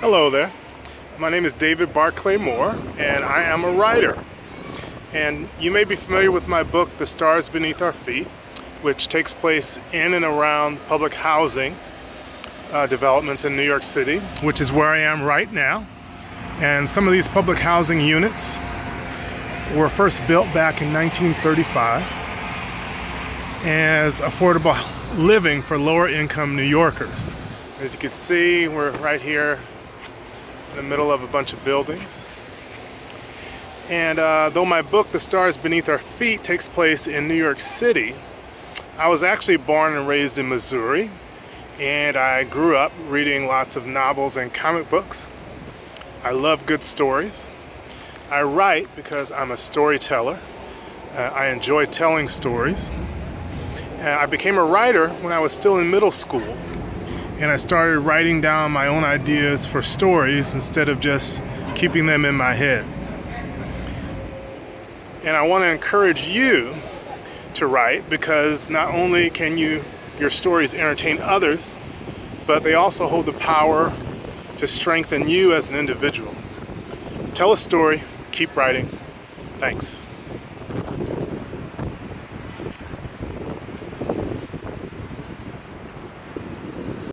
Hello there. My name is David Barclay Moore and I am a writer. And you may be familiar with my book, The Stars Beneath Our Feet, which takes place in and around public housing uh, developments in New York City, which is where I am right now. And some of these public housing units were first built back in 1935 as affordable living for lower income New Yorkers. As you can see, we're right here in the middle of a bunch of buildings. And uh, though my book, The Stars Beneath Our Feet, takes place in New York City, I was actually born and raised in Missouri, and I grew up reading lots of novels and comic books. I love good stories. I write because I'm a storyteller. Uh, I enjoy telling stories. Uh, I became a writer when I was still in middle school and I started writing down my own ideas for stories instead of just keeping them in my head. And I want to encourage you to write because not only can you your stories entertain others, but they also hold the power to strengthen you as an individual. Tell a story, keep writing. Thanks.